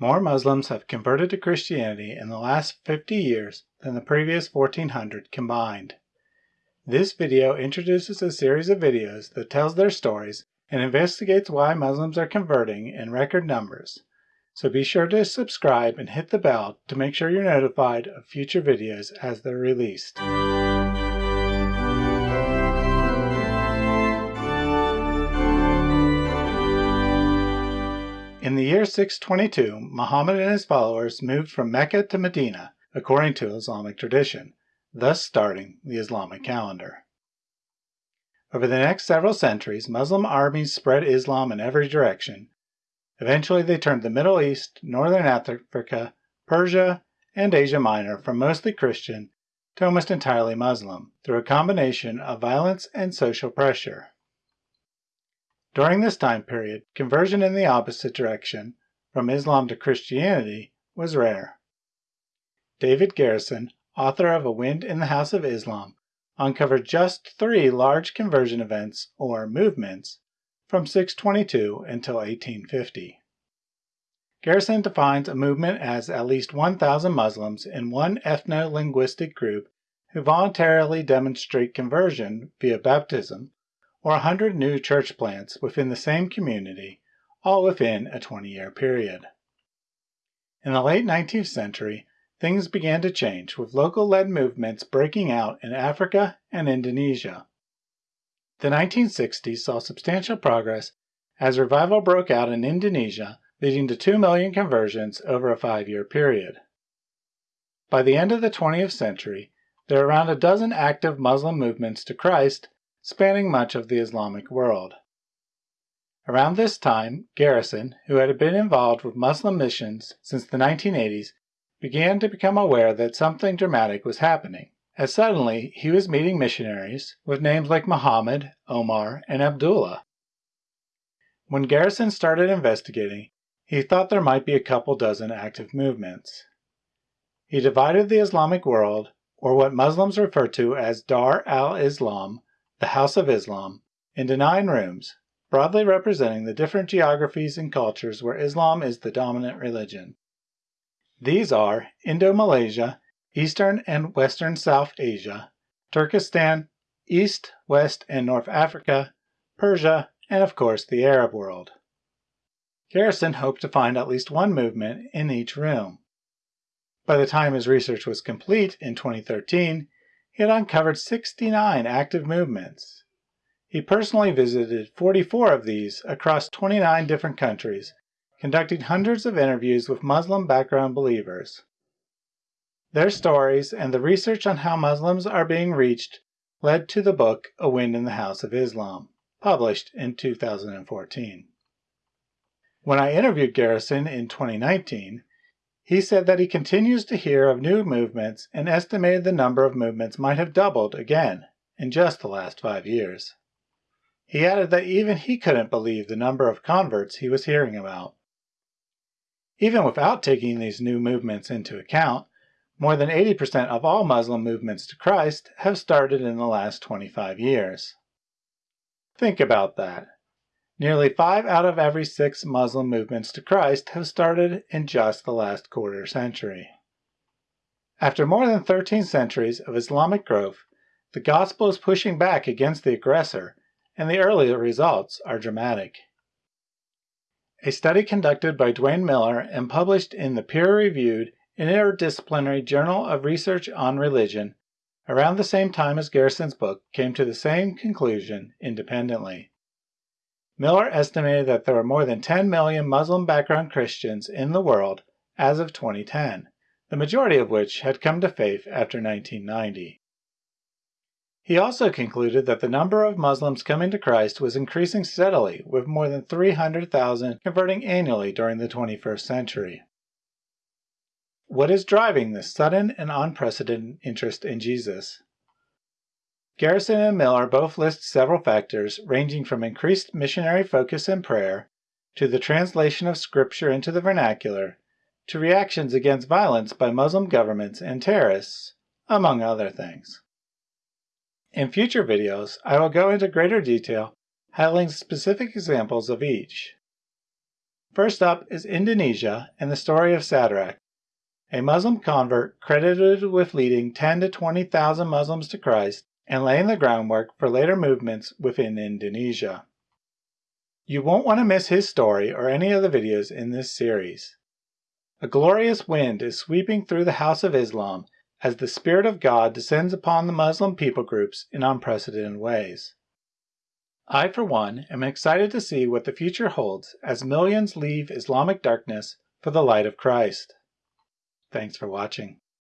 More Muslims have converted to Christianity in the last 50 years than the previous 1400 combined. This video introduces a series of videos that tells their stories and investigates why Muslims are converting in record numbers. So be sure to subscribe and hit the bell to make sure you're notified of future videos as they're released. In the year 622, Muhammad and his followers moved from Mecca to Medina, according to Islamic tradition, thus starting the Islamic calendar. Over the next several centuries, Muslim armies spread Islam in every direction. Eventually, they turned the Middle East, Northern Africa, Persia, and Asia Minor from mostly Christian to almost entirely Muslim through a combination of violence and social pressure. During this time period, conversion in the opposite direction, from Islam to Christianity, was rare. David Garrison, author of A Wind in the House of Islam, uncovered just three large conversion events, or movements, from 622 until 1850. Garrison defines a movement as at least 1,000 Muslims in one ethno-linguistic group who voluntarily demonstrate conversion via baptism or 100 new church plants within the same community, all within a 20-year period. In the late 19th century, things began to change, with local-led movements breaking out in Africa and Indonesia. The 1960s saw substantial progress as revival broke out in Indonesia, leading to 2 million conversions over a five-year period. By the end of the 20th century, there are around a dozen active Muslim movements to Christ spanning much of the Islamic world. Around this time, Garrison, who had been involved with Muslim missions since the 1980s, began to become aware that something dramatic was happening, as suddenly he was meeting missionaries with names like Muhammad, Omar, and Abdullah. When Garrison started investigating, he thought there might be a couple dozen active movements. He divided the Islamic world, or what Muslims refer to as Dar al-Islam, the House of Islam, into nine rooms, broadly representing the different geographies and cultures where Islam is the dominant religion. These are Indo-Malaysia, Eastern and Western South Asia, Turkestan, East, West, and North Africa, Persia, and of course the Arab world. Garrison hoped to find at least one movement in each room. By the time his research was complete in 2013, he had uncovered 69 active movements. He personally visited 44 of these across 29 different countries, conducting hundreds of interviews with Muslim background believers. Their stories and the research on how Muslims are being reached led to the book A Wind in the House of Islam, published in 2014. When I interviewed Garrison in 2019, he said that he continues to hear of new movements and estimated the number of movements might have doubled again in just the last five years. He added that even he couldn't believe the number of converts he was hearing about. Even without taking these new movements into account, more than 80% of all Muslim movements to Christ have started in the last 25 years. Think about that. Nearly five out of every six Muslim movements to Christ have started in just the last quarter century. After more than 13 centuries of Islamic growth, the gospel is pushing back against the aggressor, and the early results are dramatic. A study conducted by Duane Miller and published in the peer-reviewed Interdisciplinary Journal of Research on Religion around the same time as Garrison's book came to the same conclusion independently. Miller estimated that there were more than 10 million Muslim background Christians in the world as of 2010, the majority of which had come to faith after 1990. He also concluded that the number of Muslims coming to Christ was increasing steadily, with more than 300,000 converting annually during the 21st century. What is driving this sudden and unprecedented interest in Jesus? Garrison and Miller both list several factors ranging from increased missionary focus and prayer, to the translation of scripture into the vernacular, to reactions against violence by Muslim governments and terrorists, among other things. In future videos, I will go into greater detail highlighting specific examples of each. First up is Indonesia and the story of Sadrach, a Muslim convert credited with leading 10 to 20,000 Muslims to Christ and laying the groundwork for later movements within Indonesia. You won't want to miss his story or any of the videos in this series. A glorious wind is sweeping through the House of Islam as the Spirit of God descends upon the Muslim people groups in unprecedented ways. I, for one, am excited to see what the future holds as millions leave Islamic darkness for the light of Christ. Thanks for watching.